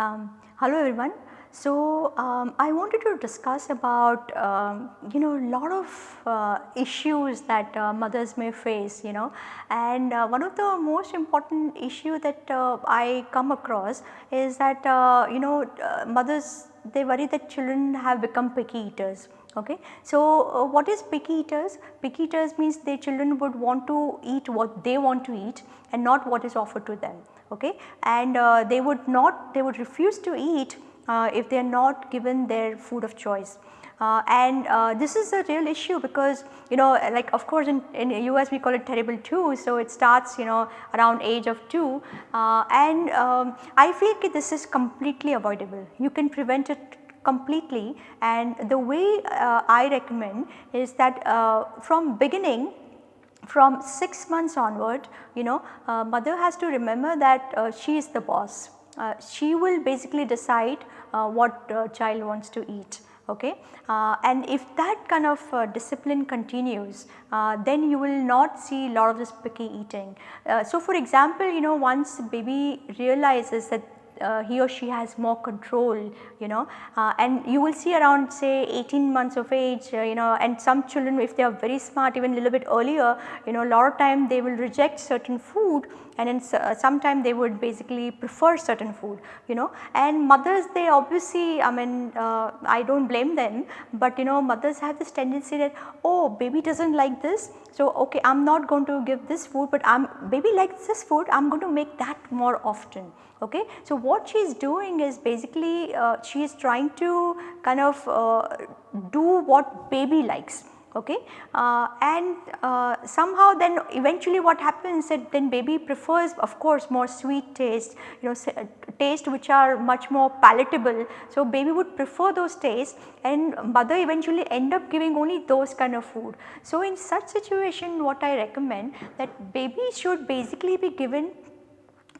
Um, hello everyone. So, um, I wanted to discuss about um, you know lot of uh, issues that uh, mothers may face you know and uh, one of the most important issue that uh, I come across is that uh, you know uh, mothers they worry that children have become picky eaters. Okay. So, what is picky eaters? Picky eaters means their children would want to eat what they want to eat and not what is offered to them okay and uh, they would not they would refuse to eat uh, if they are not given their food of choice. Uh, and uh, this is a real issue because you know like of course in, in US we call it terrible 2. So, it starts you know around age of 2 uh, and um, I feel that this is completely avoidable. You can prevent it completely and the way uh, I recommend is that from beginning from 6 months onward you know uh, mother has to remember that uh, she is the boss. Uh, she will basically decide uh, what uh, child wants to eat okay uh, and if that kind of discipline continues then you will not see a lot of this picky eating. so for example you know once baby realizes that uh, he or she has more control you know uh, and you will see around say 18 months of age uh, you know and some children if they are very smart even a little bit earlier you know a lot of time they will reject certain food and uh, sometime they would basically prefer certain food you know and mothers they obviously I mean uh, I do not blame them but you know mothers have this tendency that oh baby does not like this so okay I am not going to give this food but I am baby likes this food I am going to make that more often okay. So, what she is doing is basically uh, she is trying to kind of uh, do what baby likes okay uh, and uh, somehow then eventually what happens is that then baby prefers of course more sweet taste you know uh, taste which are much more palatable. So, baby would prefer those tastes and mother eventually end up giving only those kind of food. So, in such situation what I recommend that baby should basically be given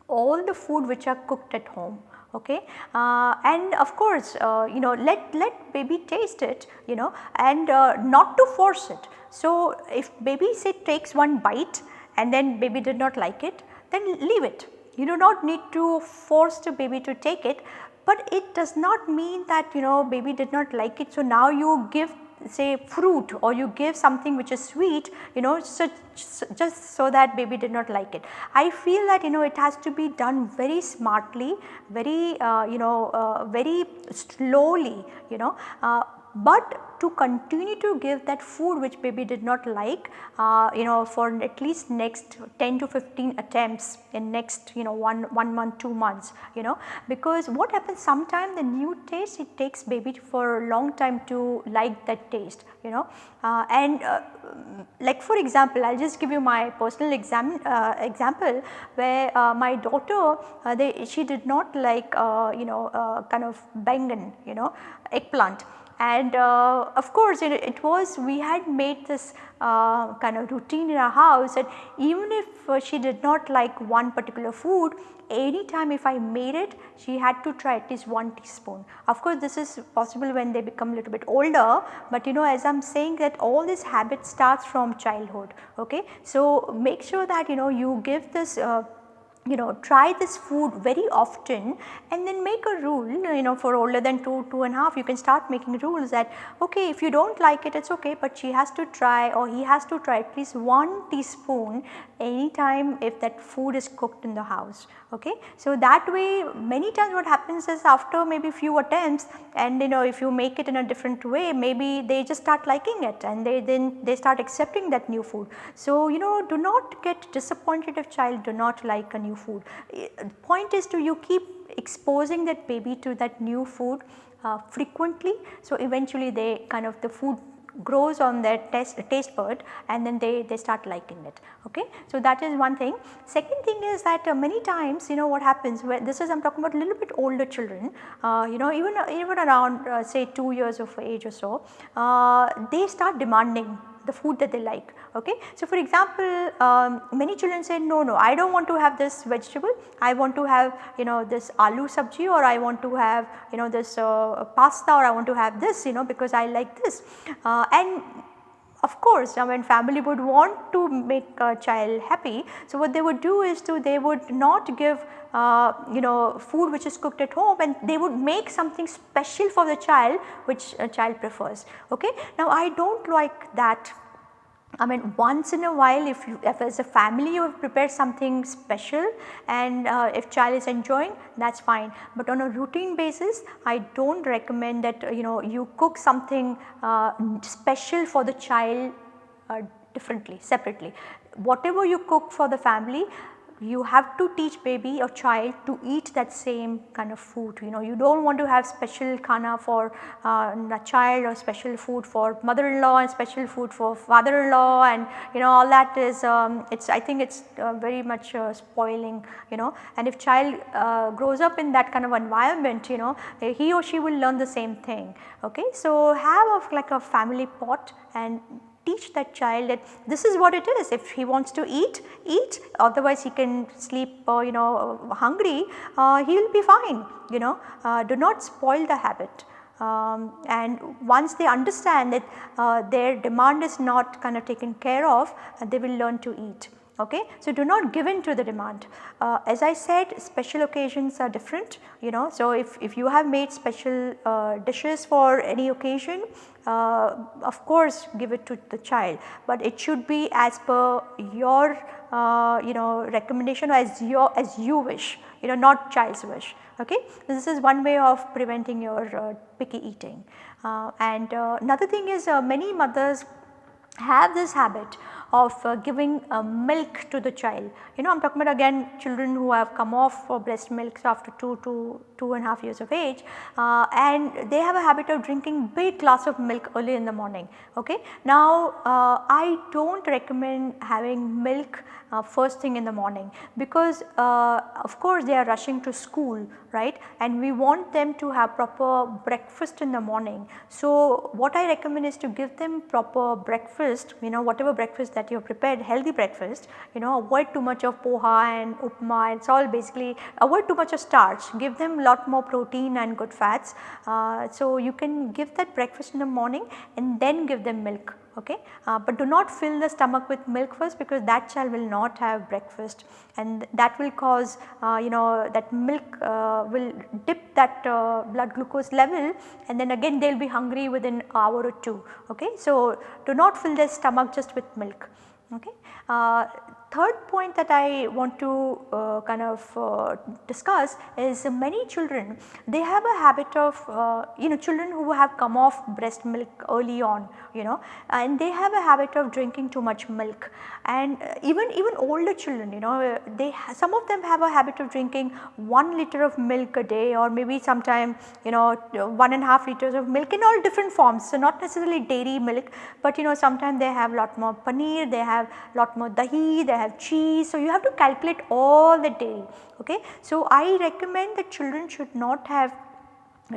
all the food which are cooked at home okay uh, and of course uh, you know let let baby taste it you know and uh, not to force it. So, if baby say takes one bite and then baby did not like it then leave it you do not need to force the baby to take it but it does not mean that you know baby did not like it. So, now you give say fruit or you give something which is sweet you know so, just so that baby did not like it. I feel that you know it has to be done very smartly very uh, you know uh, very slowly you know uh, but to continue to give that food which baby did not like uh, you know for at least next 10 to 15 attempts in next you know one, one month 2 months you know because what happens sometime the new taste it takes baby for a long time to like that taste you know uh, and uh, like for example I will just give you my personal exam, uh, example where uh, my daughter uh, they, she did not like you know kind of bangan you know eggplant and uh, of course it, it, was we had made this uh, kind of routine in our house that even if uh, she did not like one particular food anytime if I made it she had to try at least 1 teaspoon. Of course this is possible when they become a little bit older but you know as I am saying that all this habit starts from childhood okay. So make sure that you know you give this uh, you know try this food very often and then make a rule you know for older than 2, 2 and a half you can start making rules that okay if you do not like it it is okay but she has to try or he has to try at least 1 teaspoon anytime if that food is cooked in the house okay. So that way many times what happens is after maybe few attempts and you know if you make it in a different way maybe they just start liking it and they then they start accepting that new food. So you know do not get disappointed if child do not like a new food. Point is to you keep exposing that baby to that new food uh, frequently. So eventually they kind of the food grows on their taste, taste bud and then they, they start liking it okay. So that is one thing. Second thing is that uh, many times you know what happens when this is I am talking about a little bit older children uh, you know even even around uh, say 2 years of age or so uh, they start demanding the food that they like Okay. So, for example, um, many children say no, no I do not want to have this vegetable, I want to have you know this aloo sabji or I want to have you know this uh, pasta or I want to have this you know because I like this uh, and of course, I mean family would want to make a child happy. So, what they would do is to they would not give uh, you know food which is cooked at home and they would make something special for the child which a child prefers. Okay. Now, I do not like that I mean once in a while if you if as a family you have prepared something special and uh, if child is enjoying that is fine. But on a routine basis I do not recommend that you know you cook something uh, special for the child uh, differently separately. Whatever you cook for the family you have to teach baby or child to eat that same kind of food you know you do not want to have special khana for uh, a child or special food for mother-in-law and special food for father-in-law and you know all that is um, it's I think it's uh, very much uh, spoiling you know and if child uh, grows up in that kind of environment you know he or she will learn the same thing okay. So have a, like a family pot and teach that child that this is what it is. If he wants to eat, eat. Otherwise he can sleep uh, you know hungry uh, he will be fine you know. Uh, do not spoil the habit. Um, and once they understand that uh, their demand is not kind of taken care of they will learn to eat okay. So, do not give in to the demand. Uh, as I said special occasions are different you know. So, if, if you have made special uh, dishes for any occasion uh, of course give it to the child, but it should be as per your uh, you know recommendation or as your as you wish you know not child's wish okay. This is one way of preventing your uh, picky eating uh, and another thing is many mothers have this habit of uh, giving uh, milk to the child. You know I am talking about again children who have come off for breast milk after 2 to 2 and a half years of age uh, and they have a habit of drinking big glass of milk early in the morning. Okay. Now uh, I do not recommend having milk uh, first thing in the morning because uh, of course they are rushing to school right and we want them to have proper breakfast in the morning. So what I recommend is to give them proper breakfast you know whatever breakfast that you have prepared healthy breakfast you know avoid too much of poha and upma it is all basically avoid too much of starch give them a lot more protein and good fats. Uh, so you can give that breakfast in the morning and then give them milk okay. Uh, but do not fill the stomach with milk first because that child will not have breakfast and that will cause uh, you know that milk uh, will dip that uh, blood glucose level and then again they will be hungry within hour or 2 okay. So, do not fill their stomach just with milk okay. Uh, third point that I want to uh, kind of uh, discuss is many children they have a habit of uh, you know children who have come off breast milk early on you know and they have a habit of drinking too much milk and uh, even even older children you know they some of them have a habit of drinking 1 liter of milk a day or maybe sometime you know one and a half liters of milk in all different forms. So, not necessarily dairy milk, but you know sometimes they have lot more paneer, they have lot more dahi, they have cheese. So, you have to calculate all the dairy. Okay. So, I recommend that children should not have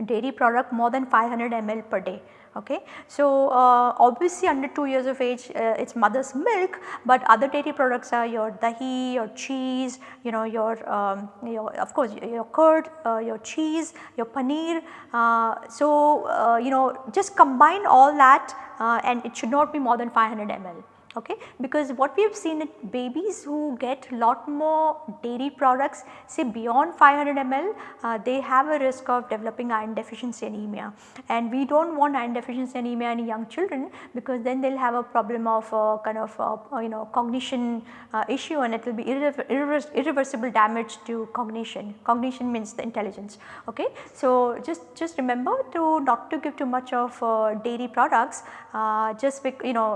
dairy product more than 500 ml per day. Okay. So, uh, obviously under 2 years of age uh, it is mother's milk, but other dairy products are your dahi, your cheese, you know your, um, your of course your curd, uh, your cheese, your paneer. Uh, so, uh, you know just combine all that uh, and it should not be more than 500 ml okay? Because what we have seen in babies who get lot more dairy products say beyond 500 ml uh, they have a risk of developing iron deficiency anemia. And we do not want iron deficiency anemia in young children because then they will have a problem of uh, kind of uh, you know cognition uh, issue and it will be irrever irreversible damage to cognition. Cognition means the intelligence. Okay? So just just remember to not to give too much of uh, dairy products uh, just you know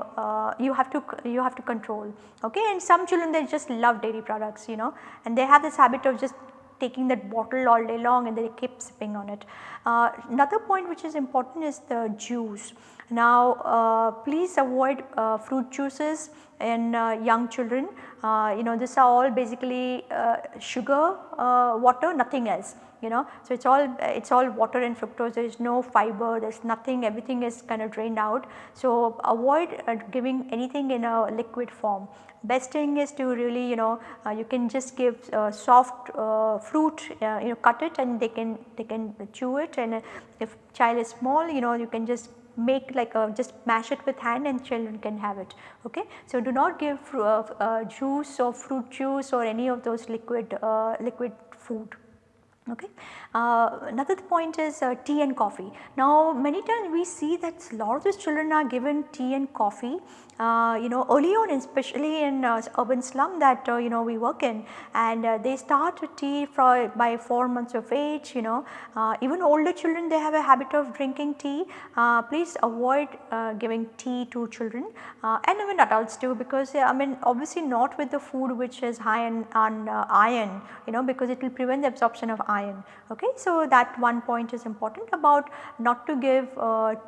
you have to you have to control okay and some children they just love dairy products you know and they have this habit of just taking that bottle all day long and they keep sipping on it. Uh, another point which is important is the juice. Now uh, please avoid uh, fruit juices in uh, young children, uh, you know these are all basically uh, sugar, water nothing else you know. So, it is all it is all water and fructose there is no fiber there is nothing everything is kind of drained out. So, avoid uh, giving anything in a liquid form. Best thing is to really you know uh, you can just give uh, soft uh, fruit uh, you know cut it and they can they can chew it and if child is small you know you can just make like a just mash it with hand and children can have it okay. So, do not give uh, uh, juice or fruit juice or any of those liquid liquid food okay. Uh, another point is uh, tea and coffee. Now many times we see that a lot of these children are given tea and coffee uh, you know early on especially in uh, urban slum that uh, you know we work in and uh, they start tea for by 4 months of age you know even older children they have a habit of drinking tea please avoid giving tea to children and even adults too because I mean obviously not with the food which is high on, on iron you know because it will prevent the absorption of iron okay. So that one point is important about not to give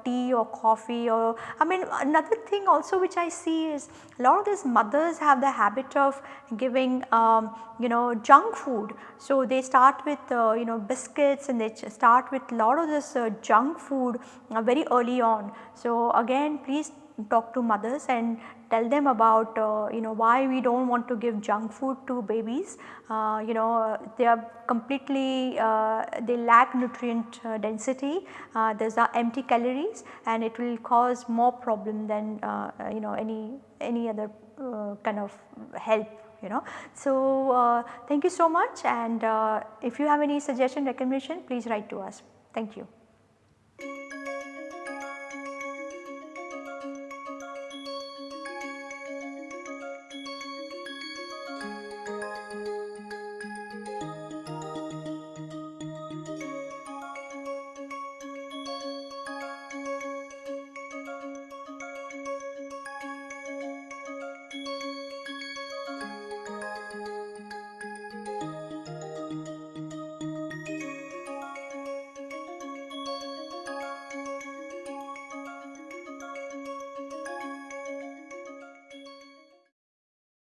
tea or coffee or I mean another thing also which I see is a lot of these mothers have the habit of giving um, you know junk food. So, they start with uh, you know biscuits and they start with a lot of this uh, junk food uh, very early on. So, again please talk to mothers and tell them about uh, you know why we do not want to give junk food to babies. Uh, you know they are completely uh, they lack nutrient uh, density, uh, there are empty calories and it will cause more problem than uh, you know any any other kind of help you know. So, thank you so much and if you have any suggestion recommendation please write to us. Thank you.